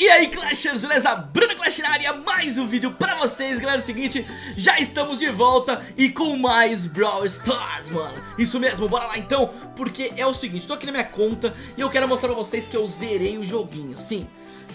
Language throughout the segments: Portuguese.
E aí Clashers, beleza? Bruno Clash na área, mais um vídeo pra vocês, galera, é o seguinte, já estamos de volta e com mais Brawl Stars, mano Isso mesmo, bora lá então, porque é o seguinte, tô aqui na minha conta e eu quero mostrar pra vocês que eu zerei o joguinho, sim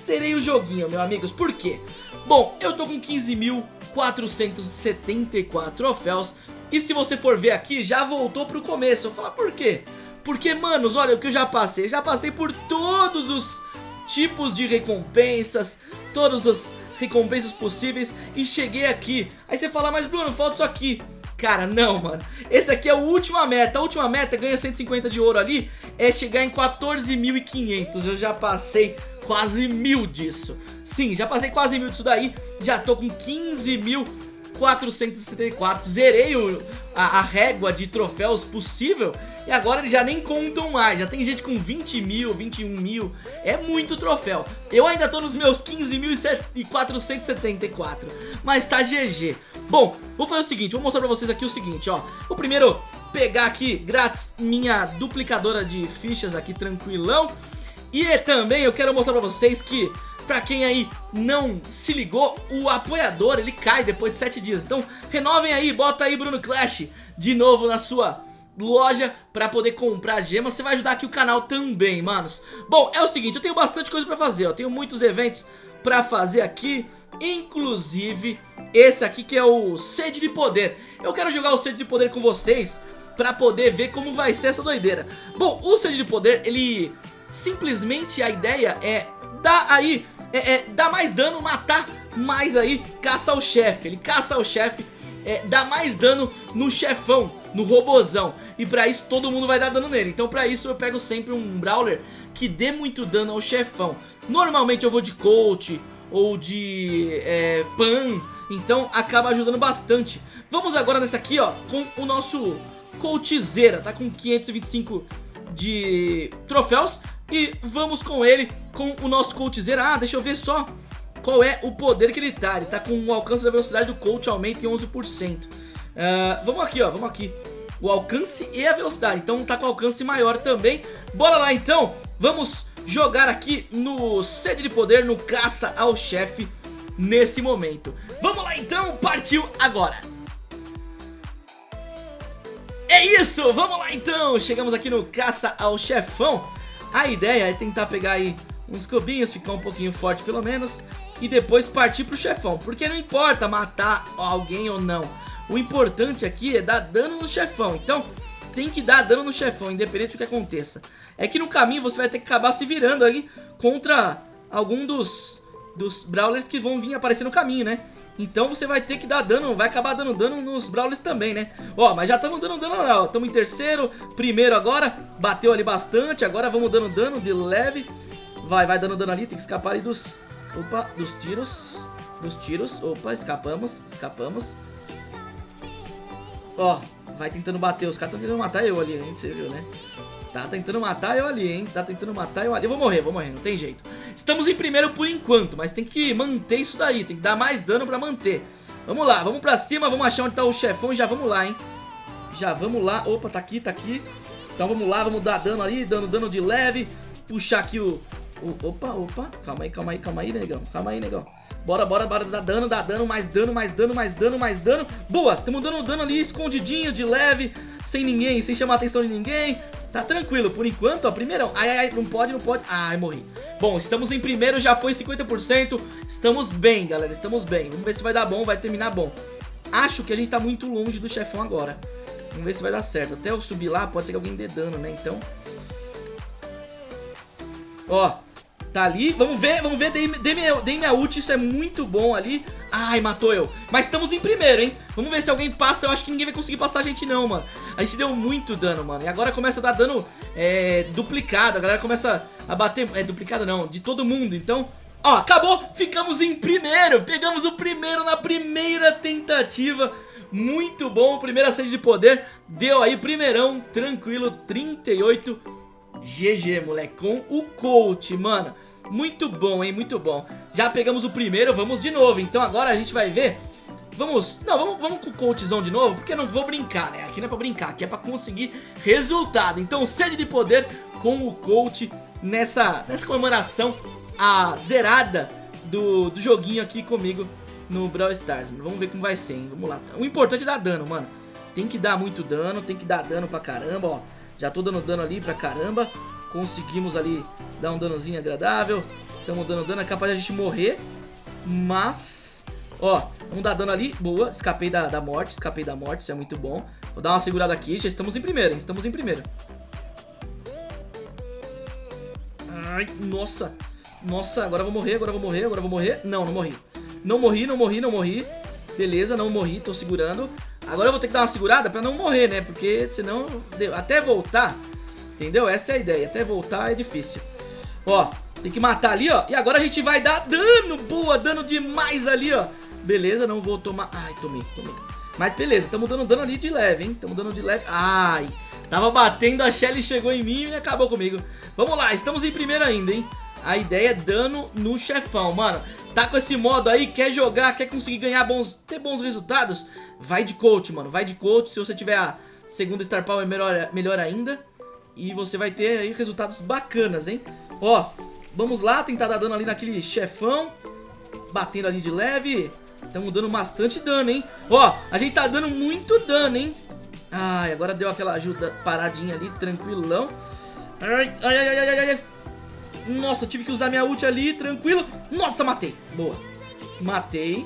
Zerei o joguinho, meus amigos, por quê? Bom, eu tô com 15.474 troféus e se você for ver aqui, já voltou pro começo, eu vou falar por quê? Porque, manos, olha o que eu já passei, já passei por todos os tipos de recompensas, todas as recompensas possíveis e cheguei aqui. Aí você fala, mas Bruno, falta isso aqui. Cara, não, mano. Esse aqui é a última meta. A última meta, ganha 150 de ouro ali, é chegar em 14.500. Eu já passei quase mil disso. Sim, já passei quase mil disso daí. Já tô com 15 mil 464, zerei o, a, a, régua de troféus possível e agora eles já nem contam mais, já tem gente com 20 mil, 21 mil, é muito troféu. Eu ainda tô nos meus 15.474, mas tá GG. Bom, vou fazer o seguinte, vou mostrar pra vocês aqui o seguinte, ó. O primeiro, pegar aqui, grátis, minha duplicadora de fichas aqui, tranquilão. E também eu quero mostrar pra vocês que Pra quem aí não se ligou, o apoiador ele cai depois de 7 dias. Então renovem aí, bota aí Bruno Clash de novo na sua loja pra poder comprar gemas Você vai ajudar aqui o canal também, manos. Bom, é o seguinte, eu tenho bastante coisa pra fazer, eu tenho muitos eventos pra fazer aqui Inclusive esse aqui que é o Sede de Poder. Eu quero jogar o Sede de Poder com vocês pra poder ver como vai ser essa doideira. Bom, o Sede de Poder, ele simplesmente a ideia é dar aí é, é, dá mais dano, matar mais aí, caça o chefe. Ele caça o chefe, é, dá mais dano no chefão, no robozão. E pra isso todo mundo vai dar dano nele. Então pra isso eu pego sempre um Brawler que dê muito dano ao chefão. Normalmente eu vou de Coach ou de é, Pan, então acaba ajudando bastante. Vamos agora nesse aqui, ó, com o nosso Coltzeira, tá com 525 de troféus e vamos com ele, com o nosso Coltzeira Ah, deixa eu ver só qual é o poder que ele tá. Ele tá com o alcance da velocidade do Colt aumenta em 11% uh, ah, Vamos aqui, ó, vamos aqui. O alcance e a velocidade, então tá com alcance maior também. Bora lá então, vamos jogar aqui no sede de poder, no caça ao chefe nesse momento. Vamos lá então, partiu agora. É isso, vamos lá então, chegamos aqui no caça ao chefão a ideia é tentar pegar aí uns cubinhos, ficar um pouquinho forte pelo menos E depois partir pro chefão. Porque não importa matar alguém ou não O importante aqui é dar dano no chefão. Então tem que dar dano no chefão, independente do que aconteça. É que no caminho você vai ter que acabar se virando aí Contra algum dos, dos brawlers que vão vir aparecer no caminho, né? Então você vai ter que dar dano, vai acabar dando dano nos Brawlers também, né? Ó, mas já estamos dando dano ó. Estamos em terceiro, primeiro agora. Bateu ali bastante, agora vamos dando dano de leve. Vai, vai dando dano ali, tem que escapar ali dos... Opa, dos tiros. Dos tiros, opa, escapamos, escapamos. Ó, vai tentando bater, os caras estão tentando matar eu ali, hein? Você viu, né? Tá tentando matar eu ali, hein? Tá tentando matar eu ali. Eu vou morrer, vou morrer, não tem jeito. Estamos em primeiro por enquanto, mas tem que manter isso daí. Tem que dar mais dano pra manter. Vamos lá, vamos pra cima, vamos achar onde tá o chefão e já vamos lá, hein? Já vamos lá. Opa, tá aqui, tá aqui. Então vamos lá, vamos dar dano ali, dando dano de leve. Puxar aqui o... o opa, opa. Calma aí, calma aí, calma aí, negão. Calma aí, negão. Bora, bora, bora, dá dano, dá dano, mais dano, mais dano, mais dano, mais dano. Boa, estamos dando dano ali escondidinho, de leve, sem ninguém, sem chamar a atenção de ninguém. Tá tranquilo, por enquanto, ó, primeirão. Ai, ai, ai, não pode, não pode. Ai, morri. Bom, estamos em primeiro, já foi 50%. Estamos bem, galera, estamos bem. Vamos ver se vai dar bom, vai terminar bom. Acho que a gente tá muito longe do chefão agora. Vamos ver se vai dar certo. Até eu subir lá, pode ser que alguém dê dano, né? Então... Ó, Tá ali, vamos ver, vamos ver, dei, dei, minha, dei minha ult, isso é muito bom ali. Ai, matou eu. Mas estamos em primeiro, hein? Vamos ver se alguém passa, eu acho que ninguém vai conseguir passar a gente não, mano. A gente deu muito dano, mano. E agora começa a dar dano é, duplicado. A galera começa a bater, é duplicado não, de todo mundo. Então, ó, acabou, ficamos em primeiro. Pegamos o primeiro na primeira tentativa. Muito bom, primeira sede de poder. Deu aí primeirão, tranquilo, 38 GG, moleque, com o coach, mano muito bom, hein? Muito bom. Já pegamos o primeiro, vamos de novo. Então agora a gente vai ver... Vamos... Não, vamos, vamos com o coachzão de novo, porque eu não vou brincar, né? Aqui não é pra brincar, aqui é pra conseguir resultado. Então sede de poder com o coach nessa, nessa comemoração a zerada do, do joguinho aqui comigo no Brawl Stars. Vamos ver como vai ser, hein? Vamos lá. O importante é dar dano, mano. Tem que dar muito dano, tem que dar dano pra caramba, ó. Já tô dando dano ali pra caramba. Conseguimos ali dar um danozinho agradável. Estamos dando dano, é capaz de a gente morrer. Mas, ó, vamos dar dano ali. Boa, escapei da, da morte, escapei da morte, isso é muito bom. Vou dar uma segurada aqui, já estamos em primeiro, hein? Estamos em primeiro. Ai, nossa. Nossa, agora vou morrer, agora eu vou morrer, agora eu vou morrer. Não, não morri. Não morri, não morri, não morri. Beleza, não morri, tô segurando. Agora eu vou ter que dar uma segurada pra não morrer, né? Porque senão, até voltar, entendeu? Essa é a ideia, até voltar é difícil. Ó, tem que matar ali, ó. E agora a gente vai dar dano, boa, dano demais ali, ó. Beleza, não vou tomar... Ai, tomei, tomei. Mas beleza, estamos dando dano ali de leve, hein? Estamos dando de leve. Ai, tava batendo, a Shelly chegou em mim e acabou comigo. Vamos lá, estamos em primeiro ainda, hein? A ideia é dano no chefão, mano. Tá com esse modo aí, quer jogar, quer conseguir ganhar bons, ter bons resultados? Vai de coach, mano, vai de coach. Se você tiver a segunda Star Power, melhor, melhor ainda. E você vai ter aí resultados bacanas, hein? Ó, vamos lá, tentar dar dano ali naquele chefão. Batendo ali de leve. Estamos dando bastante dano, hein? Ó, a gente tá dando muito dano, hein? Ai, agora deu aquela ajuda paradinha ali, tranquilão. Ai, ai, ai, ai, ai, ai. Nossa, tive que usar minha ult ali, tranquilo. Nossa, matei. Boa. Matei.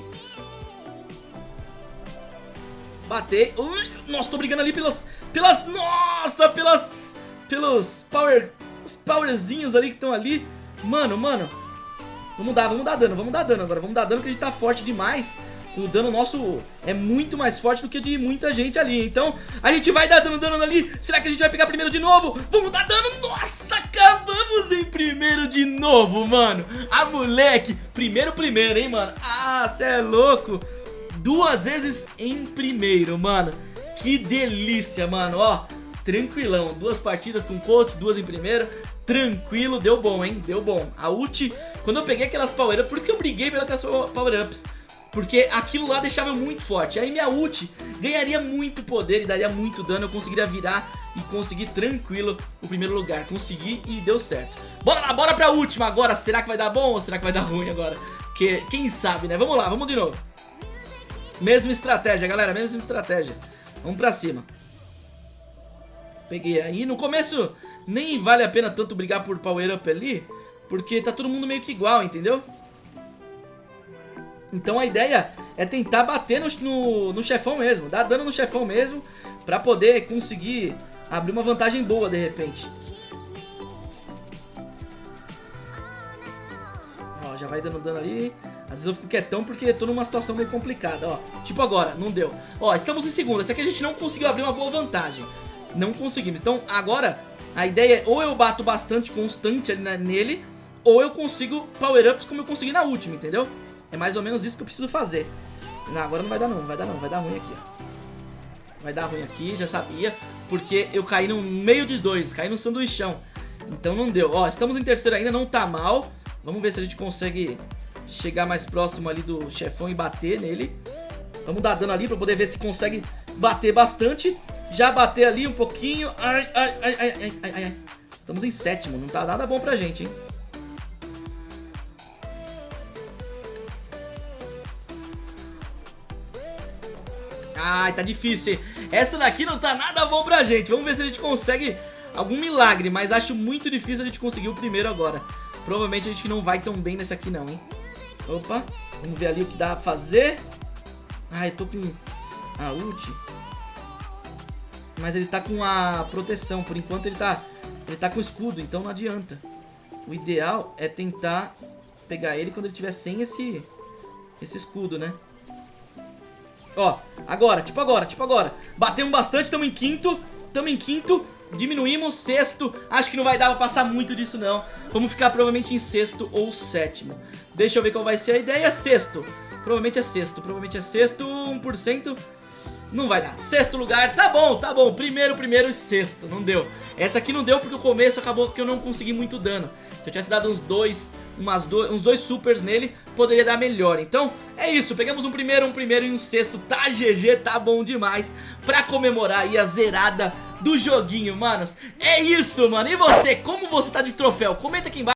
Batei. Ui, nossa, tô brigando ali pelas... Pelas... Nossa, pelas... Pelos power... Os powerzinhos ali que estão ali. Mano, mano. Vamos dar, vamos dar dano, vamos dar dano agora. Vamos dar dano que a gente tá forte demais. O dano nosso é muito mais forte do que de muita gente ali. Então, a gente vai dar dano, dano ali. Será que a gente vai pegar primeiro de novo? Vamos dar dano. Nossa, acabamos em primeiro de novo, mano. Ah, moleque. Primeiro, primeiro, hein, mano. Ah, cê é louco. Duas vezes em primeiro, mano. Que delícia, mano. Ó, tranquilão. Duas partidas com coach, duas em primeiro tranquilo, deu bom, hein? Deu bom. A ult, quando eu peguei aquelas power-ups, por que eu briguei pelas power-ups? Porque aquilo lá deixava eu muito forte. Aí minha ult ganharia muito poder e daria muito dano. Eu conseguiria virar e conseguir tranquilo o primeiro lugar. Consegui e deu certo. Bora lá, bora pra última agora. Será que vai dar bom ou será que vai dar ruim agora? Que, quem sabe, né? Vamos lá, vamos de novo. Mesma estratégia, galera. Mesma estratégia. Vamos pra cima. Peguei aí. No começo nem vale a pena tanto brigar por power up ali. Porque tá todo mundo meio que igual, entendeu? Então a ideia é tentar bater no, no, no, chefão mesmo, dar dano no chefão mesmo, pra poder conseguir abrir uma vantagem boa de repente. Ó, já vai dando dano ali. Às vezes eu fico quietão porque tô numa situação meio complicada, ó. Tipo agora, não deu. Ó, estamos em segundo. Esse aqui a gente não conseguiu abrir uma boa vantagem. Não conseguimos. Então agora a ideia é ou eu bato bastante constante ali nele, ou eu consigo power-ups como eu consegui na última, entendeu? É mais ou menos isso que eu preciso fazer. Não, agora não vai dar não, vai dar não, vai dar ruim aqui. Vai dar ruim aqui, já sabia, porque eu caí no meio de dois, caí no sanduichão. Então não deu. Ó, estamos em terceiro ainda, não tá mal. Vamos ver se a gente consegue chegar mais próximo ali do chefão e bater nele. Vamos dar dano ali pra poder ver se consegue bater bastante. Já bater ali um pouquinho. Ai, ai, ai, ai, ai, ai. Estamos em sétimo, não tá nada bom pra gente, hein? Ai, tá difícil, hein? Essa daqui não tá nada bom pra gente. Vamos ver se a gente consegue algum milagre, mas acho muito difícil a gente conseguir o primeiro agora. Provavelmente a gente não vai tão bem nesse aqui não, hein? Opa, vamos ver ali o que dá pra fazer. Ai, tô com a ult. Mas ele tá com a proteção, por enquanto ele tá, ele tá com escudo, então não adianta. O ideal é tentar pegar ele quando ele tiver sem esse, esse escudo, né? Ó, agora, tipo agora, tipo agora. Batemos bastante, estamos em quinto. Estamos em quinto. Diminuímos, sexto. Acho que não vai dar pra passar muito disso, não. Vamos ficar provavelmente em sexto ou sétimo. Deixa eu ver qual vai ser a ideia. Sexto. Provavelmente é sexto. Provavelmente é sexto. 1%. Não vai dar. Sexto lugar, tá bom, tá bom. Primeiro, primeiro e sexto, não deu. Essa aqui não deu porque o começo acabou que eu não consegui muito dano. Se eu tivesse dado uns dois, umas do, uns dois supers nele, poderia dar melhor. Então, é isso. Pegamos um primeiro, um primeiro e um sexto. Tá GG, tá bom demais. Pra comemorar aí a zerada do joguinho, manos. É isso, mano. E você, como você tá de troféu? Comenta aqui embaixo.